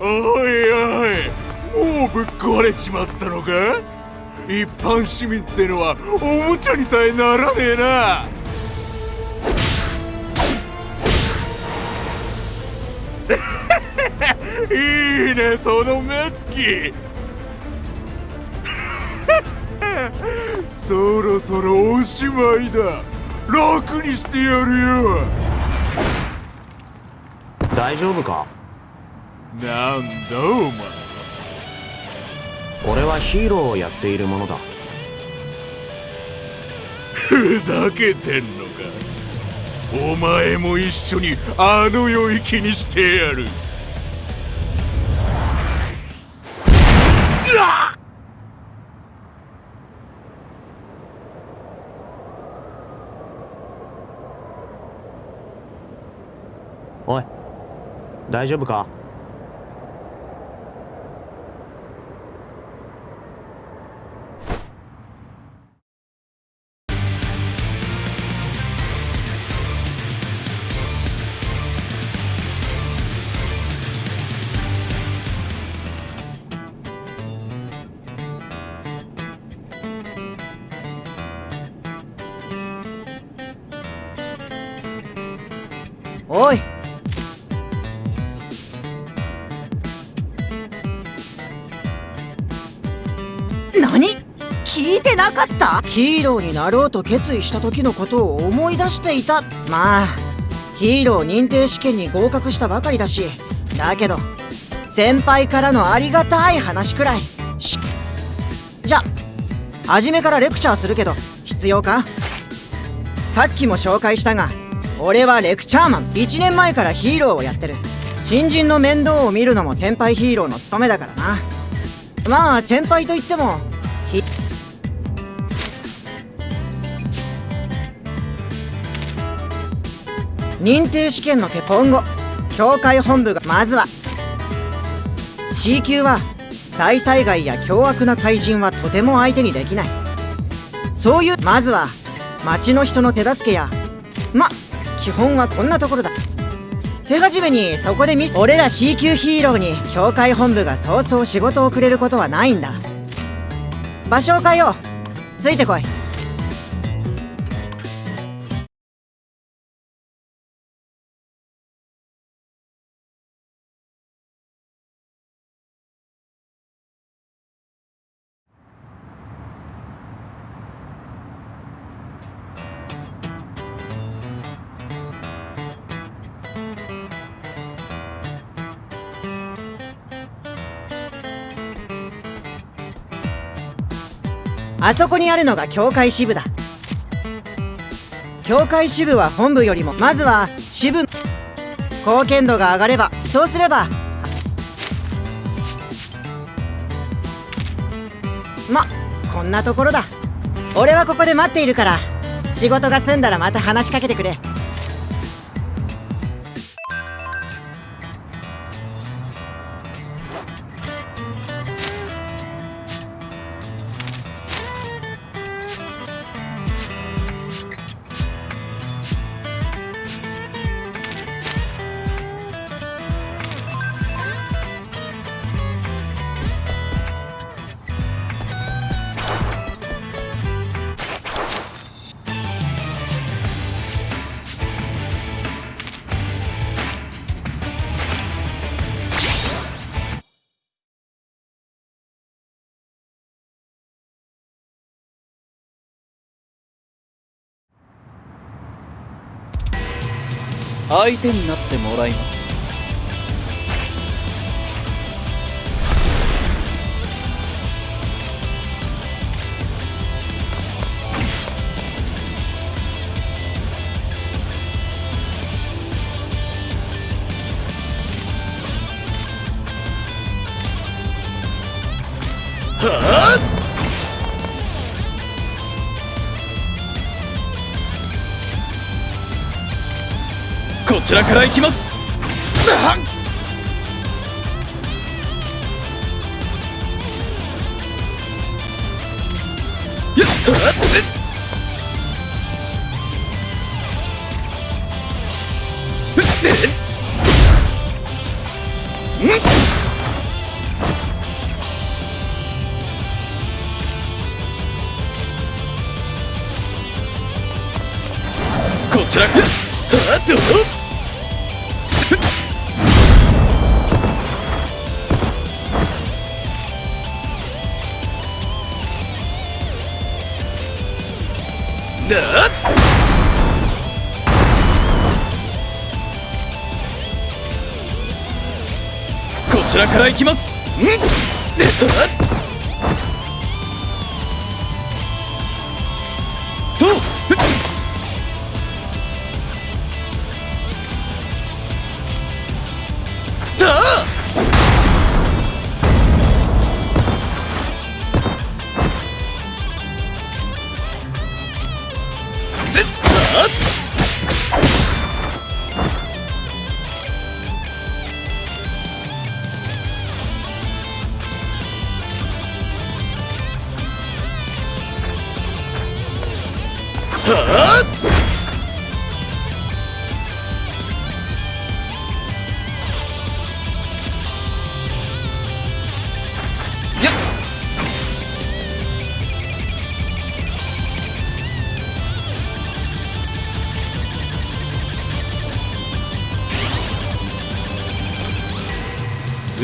おいおいもうぶっ壊れちまったのか？一般市民ってのはおもちゃにさえならねえな。いいねその目つき。そろそろおしまいだ。楽にしてやるよ。大丈夫か？なんだお前俺はヒーローをやっているものだ。ふざけてんのか。お前も一緒にあの世行きにしてやる。おい。大丈夫か？おい。何？聞いてなかった？ヒーローになろうと決意した時のことを思い出していた。まあヒーロー認定試験に合格したばかりだし。だけど先輩からのありがたい話くらい。しじゃ初めからレクチャーするけど必要か？さっきも紹介したが俺はレクチャーマン。1年前からヒーローをやってる。新人の面倒を見るのも先輩ヒーローの務めだからな。まあ先輩といってもひ認定試験の結今後協会本部がまずは C 級は大災害や凶悪な怪人はとても相手にできない。そういうまずは町の人の手助けやま基本はこんなところだ。手始めにそこで見俺ら C 級ヒーローに教会本部がそうそう仕事をくれることはないんだ。場所を変えよう。ついてこい。あそこにあるのが教会支部だ。教会支部は本部よりもまずは支部貢献度が上がればそうすればまこんなところだ。俺はここで待っているから仕事が済んだらまた話しかけてくれ。相手になってもらいます。ちらから行きます。やっ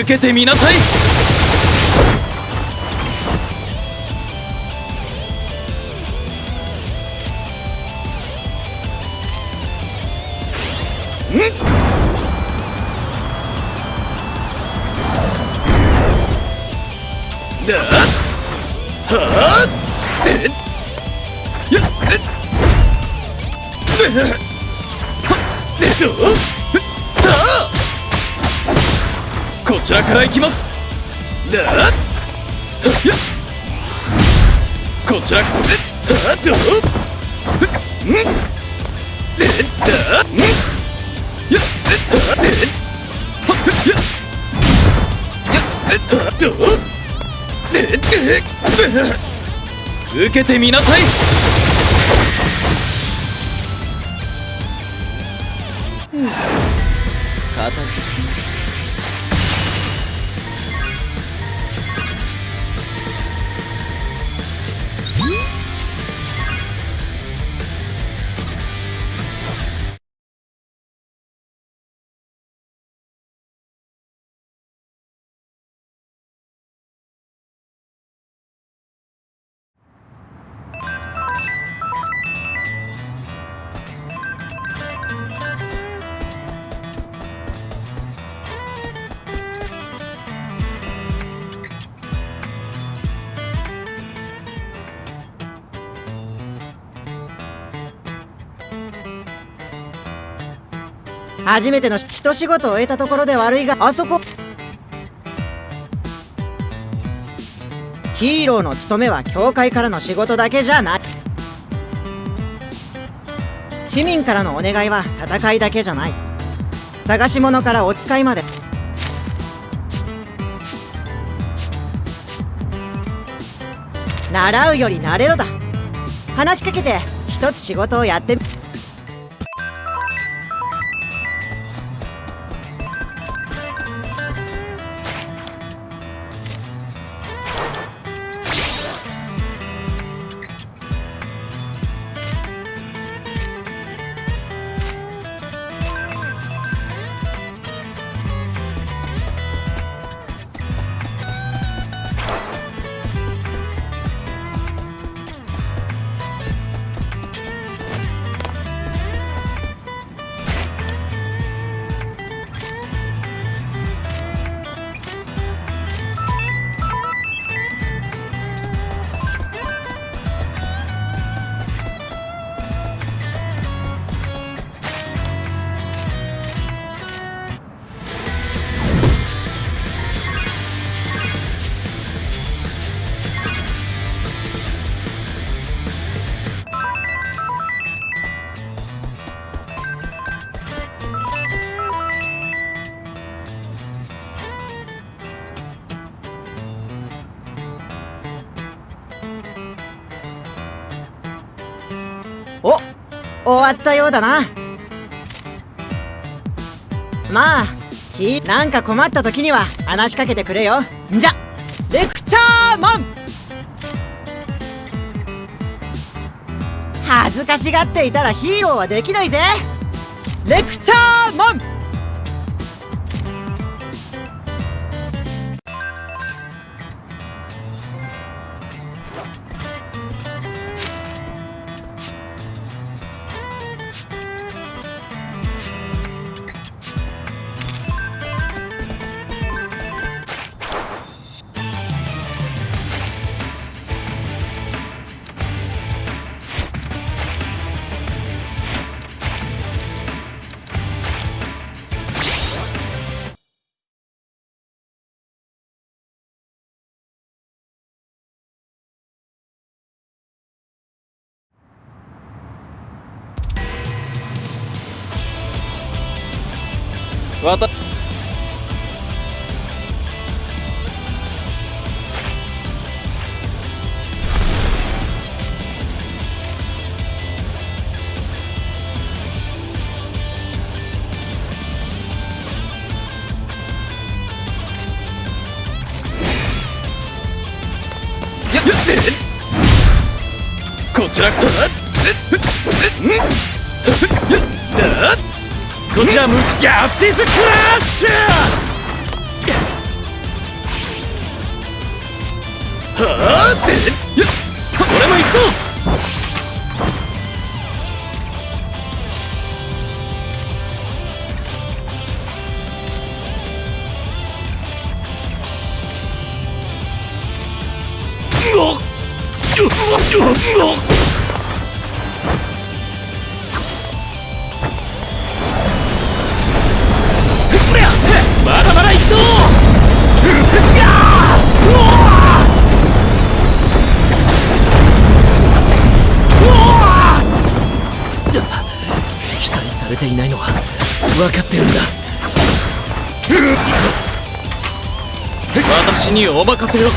受けてみなさい。ちらから行きます。だっ。こちらからあっ。とんえだんやっえっ。やっ。やっ。と受けてみなさい。片付き初めての一仕事を終えたところで悪いがあそこヒーローの務めは教会からの仕事だけじゃない。市民からのお願いは戦いだけじゃない。探し物からお使いまで。習うより慣れろだ。話しかけて一つ仕事をやってみ終わったようだな。まあきなんか困った時には話しかけてくれよ。んじゃ。レクチャーマン!恥ずかしがっていたらヒーローはできないぜ。レクチャーマンわたやっこちらこちらムジャスティスクラッシュはあでやっ俺も行くぞうおっうおっうおっ分かってるんだ。私にお任せを。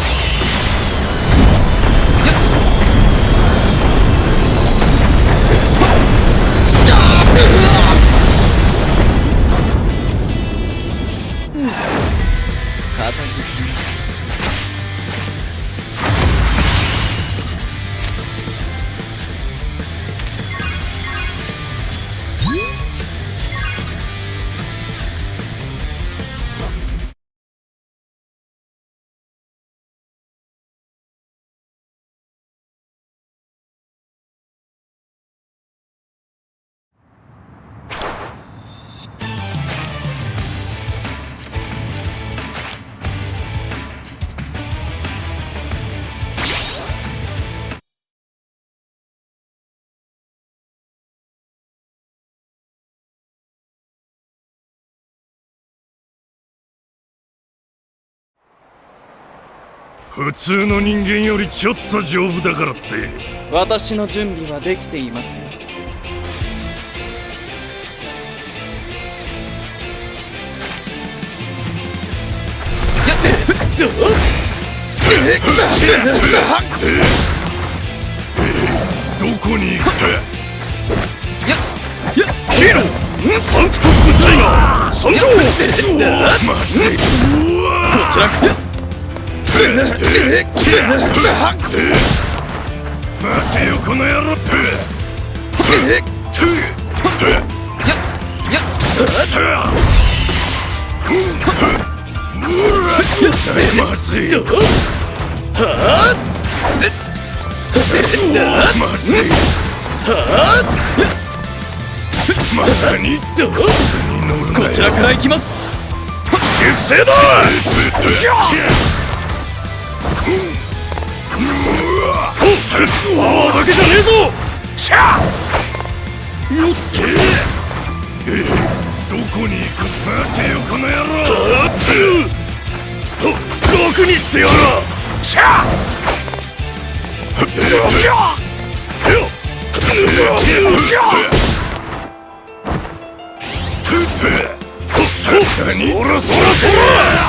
普通の人間よりちょっと丈夫だからって。私の準備はできていますよ。どどこに行くかややヒーローサンクトスタイガー参上こちら待てよこの野郎やさあまずい。どはまずい。まだにどにこちらから行きます粛清だパワーだけじゃねえぞ!シャよってどこに行く待てよこの野郎楽にしてやら!シャさらにそらそらそら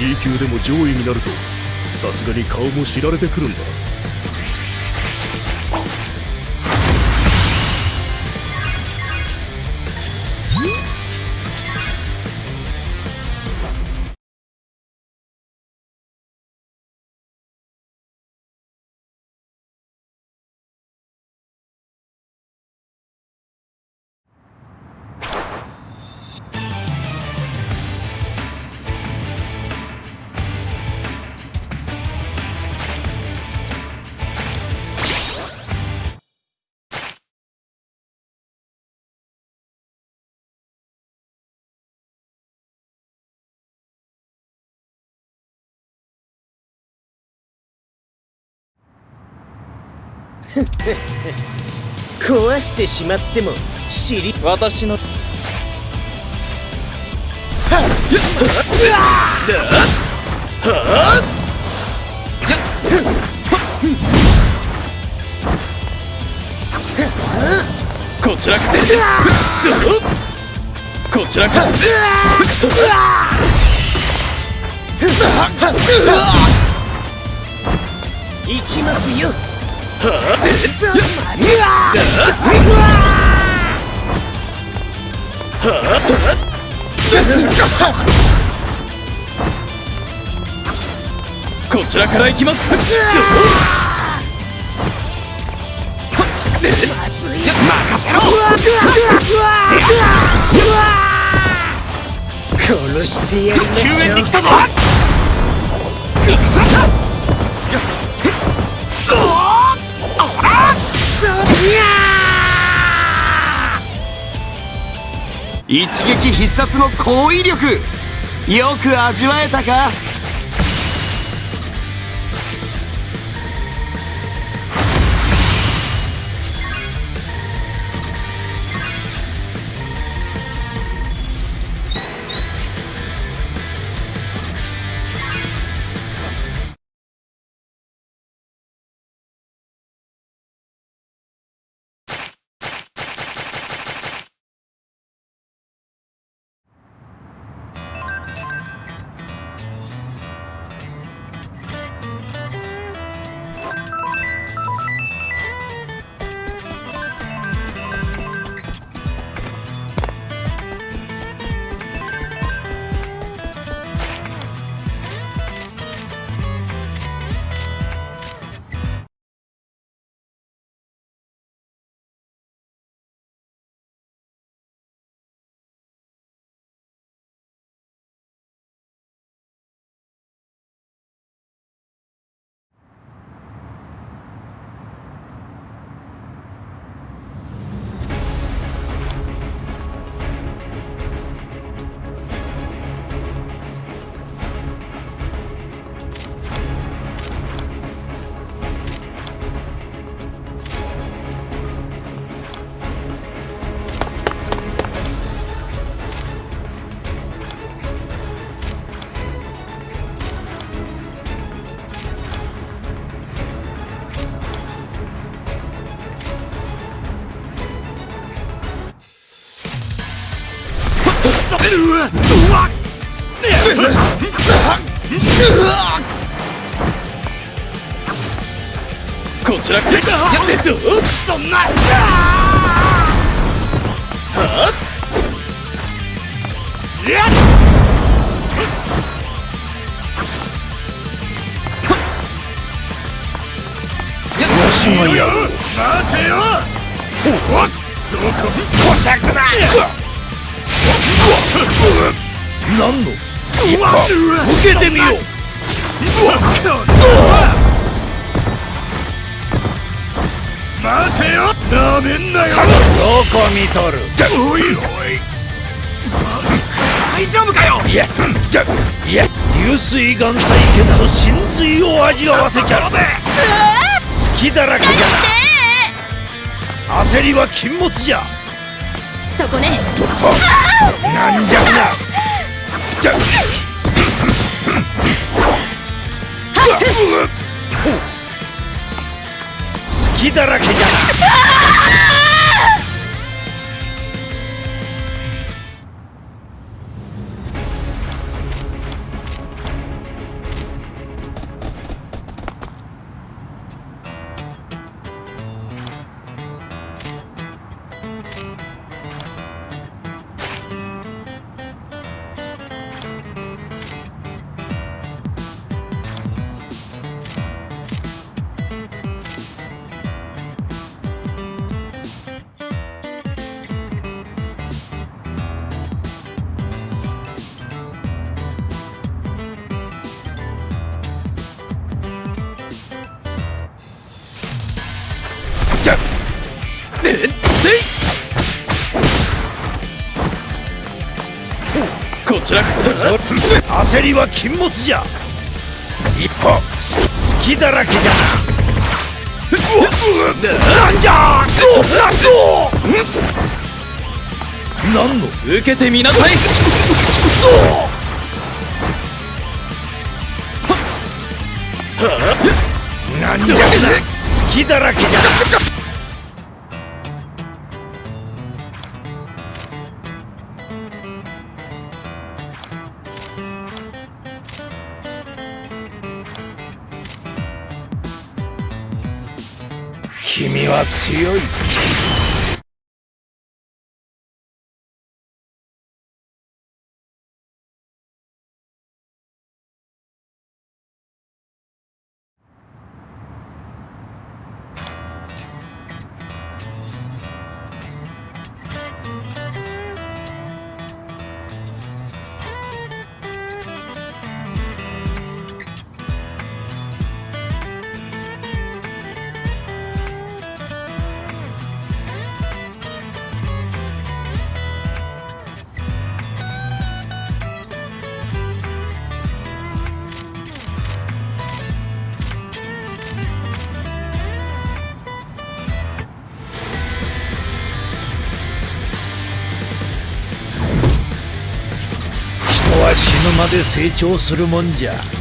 C 級でも上位になるとさすがに顔も知られてくるんだ。壊してしまっても知り私の。こちらか。こちらか。行きますよこちらから行きます。殺してやりましょうたぞ一撃必殺の攻威力!よく味わえたか?こちらからやってどそんなわし。がやる待てよおっそうかこし。ゃくだ何の？受けてみよう。待てよ。なめんなよ。どこ見とる？おいおい。大丈夫かよ。いやいや流水岩細剣の真髄を味わわせちゃう。隙だらけじゃ焦りは禁物じゃそこね。なんじゃなじゃ。隙だらけじゃなこちら焦りは禁物じゃ。一歩す隙だらけじゃ。ななんじゃなんの受けてみなさいなんじゃ。隙だらけじゃ君は強い。沼で成長するもんじゃ。